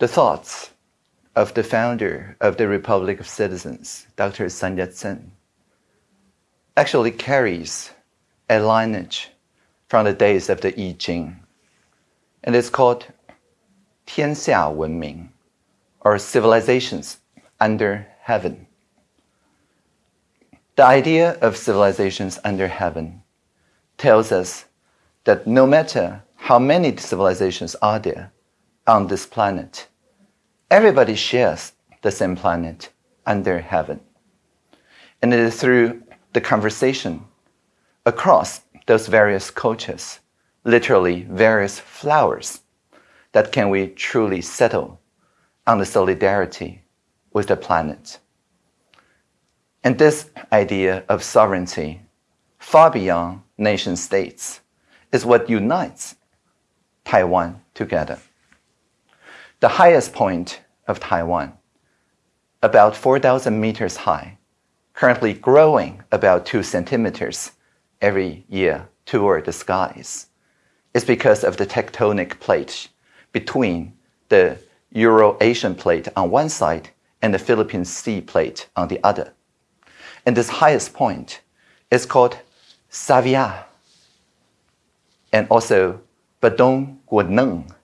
the thoughts of the founder of the Republic of Citizens, Dr. Sun Yat-sen, actually carries a lineage from the days of the I Ching, and it's called Tianxia Wenming, or civilizations under heaven. The idea of civilizations under heaven tells us that no matter how many civilizations are there on this planet, everybody shares the same planet under heaven. And it is through the conversation across those various cultures, literally various flowers, that can we truly settle on the solidarity with the planet. And this idea of sovereignty, far beyond nation states, is what unites Taiwan together. The highest point of Taiwan, about 4,000 meters high, currently growing about two centimeters every year toward the skies, is because of the tectonic plate between the Euro-Asian plate on one side and the Philippine Sea plate on the other. And this highest point is called Savia and also Badong Guaneng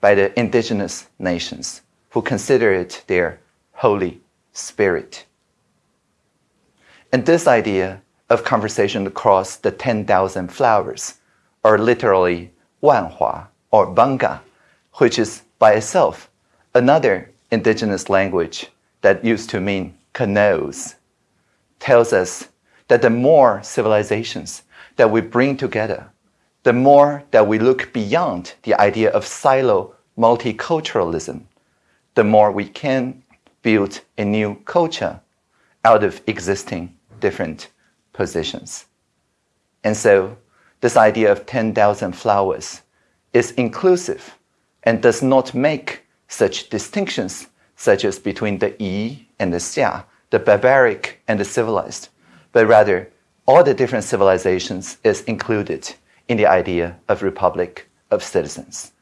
by the indigenous nations who consider it their holy spirit. And this idea of conversation across the 10,000 flowers, or literally Wanhua or Bangka, which is by itself another indigenous language that used to mean canoes, tells us that the more civilizations that we bring together, the more that we look beyond the idea of silo multiculturalism, the more we can build a new culture out of existing different positions. And so this idea of 10,000 flowers is inclusive and does not make such distinctions such as between the Yi and the Xia, the barbaric and the civilized, but rather all the different civilizations is included in the idea of republic of citizens.